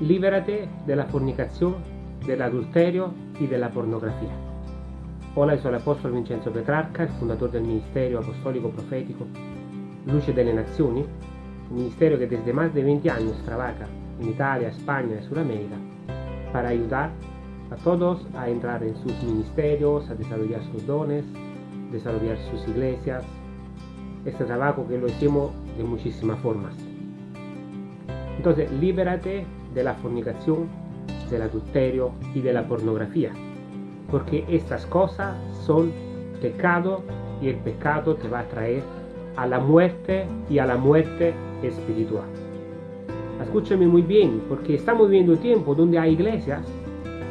Libérate de la fornicación, del adulterio y de la pornografía. Hola, soy el apóstol Vincenzo Petrarca, el fundador del Ministerio Apostólico Profético Luce delle Nazioni, ministerio que desde más de 20 años trabaja en Italia, España y Sudamérica para ayudar a todos a entrar en sus ministerios, a desarrollar sus dones, desarrollar sus iglesias. Este trabajo que lo hacemos de muchísimas formas. Entonces, libérate de la fornicación, del adulterio y de la pornografía. Porque estas cosas son pecado y el pecado te va a traer a la muerte y a la muerte espiritual. Escúchame muy bien, porque estamos viviendo tiempo donde hay iglesias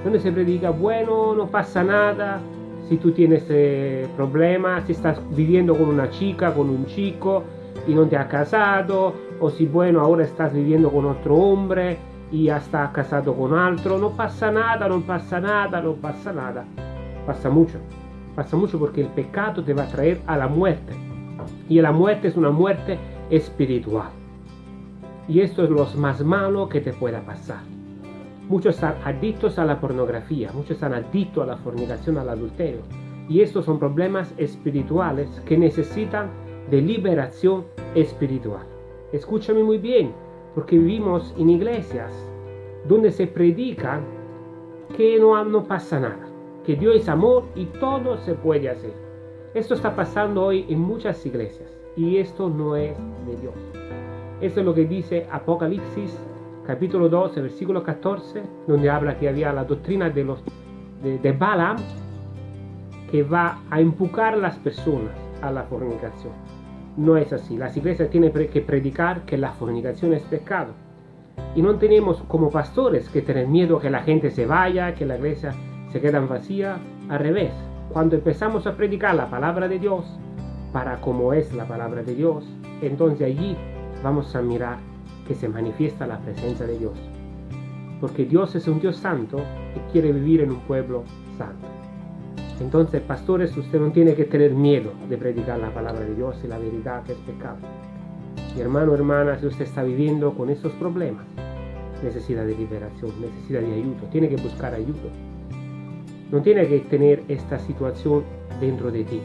donde se predica, bueno, no pasa nada, si tú tienes eh, problemas, si estás viviendo con una chica, con un chico y no te has casado, o si bueno, ahora estás viviendo con otro hombre y ya estás casado con otro, no pasa nada, no pasa nada, no pasa nada. Pasa mucho, pasa mucho porque el pecado te va a traer a la muerte. Y la muerte es una muerte espiritual. Y esto es lo más malo que te pueda pasar. Muchos están adictos a la pornografía, muchos están adictos a la fornicación, al adulterio. Y estos son problemas espirituales que necesitan de liberación espiritual. Escúchame muy bien, porque vivimos en iglesias donde se predica que no, no pasa nada, que Dios es amor y todo se puede hacer. Esto está pasando hoy en muchas iglesias y esto no es de Dios. Esto es lo que dice Apocalipsis capítulo 12, versículo 14, donde habla que había la doctrina de, los, de, Balaam que va a empujar a las personas a la fornicación. No es así. Las iglesias tienen que predicar que la fornicación es pecado. Y no tenemos como pastores que tener miedo que la gente se vaya, que la iglesia se quede vacía. Al revés, cuando empezamos a predicar la palabra de Dios, para como es la palabra de Dios, entonces allí vamos a mirar que se manifiesta la presencia de Dios. Porque Dios es un Dios santo y quiere vivir en un pueblo santo. Entonces, pastores, usted no tiene que tener miedo de predicar la palabra de Dios y la verdad que es pecado. Mi hermano, hermana, si usted está viviendo con estos problemas, necesita de liberación, necesita de ayuda, tiene que buscar ayuda. No tiene que tener esta situación dentro de ti.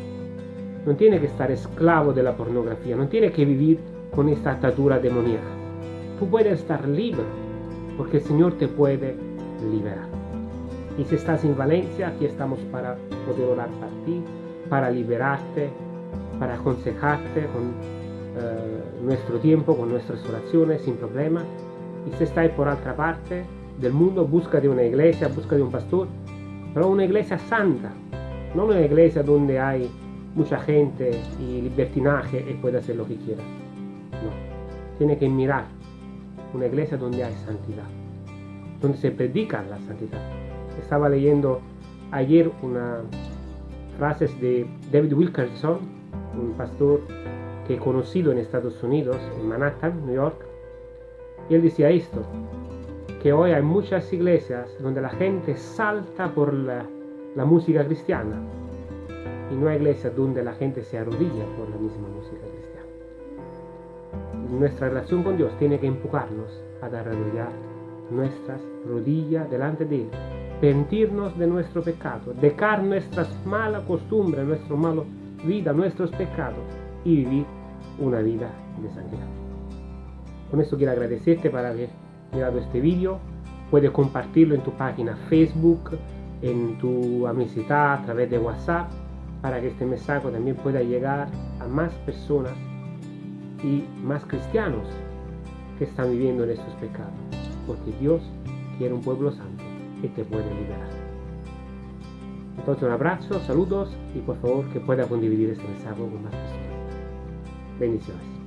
No tiene que estar esclavo de la pornografía, no tiene que vivir con esta atadura demoníaca tú puedes estar libre, porque el Señor te puede liberar. Y si estás en Valencia, aquí estamos para poder orar para ti, para liberarte, para aconsejarte con eh, nuestro tiempo, con nuestras oraciones, sin problema. Y si estás por otra parte del mundo, busca de una iglesia, busca de un pastor, pero una iglesia santa, no una iglesia donde hay mucha gente y libertinaje y puede hacer lo que quiera. No, tiene que mirar una iglesia donde hay santidad, donde se predica la santidad. Estaba leyendo ayer unas frases de David Wilkerson, un pastor que he conocido en Estados Unidos, en Manhattan, New York, y él decía esto, que hoy hay muchas iglesias donde la gente salta por la, música cristiana y no hay iglesias donde la gente se arrodilla por la misma música cristiana. Nuestra relación con Dios tiene que empujarnos a arrodillar nuestras rodillas delante de Él, pentirnos de nuestro pecado, dejar nuestras malas costumbres, nuestra mala vida, nuestros pecados y vivir una vida de santidad. Con esto quiero agradecerte por haber mirado este vídeo. Puedes compartirlo en tu página Facebook, en tu amistad, a través de WhatsApp, para que este mensaje también pueda llegar a más personas y más cristianos que están viviendo en estos pecados, porque Dios quiere un pueblo santo que te puede liberar. Entonces un abrazo, saludos y por favor que pueda condividir este mensaje con más personas. Bendiciones.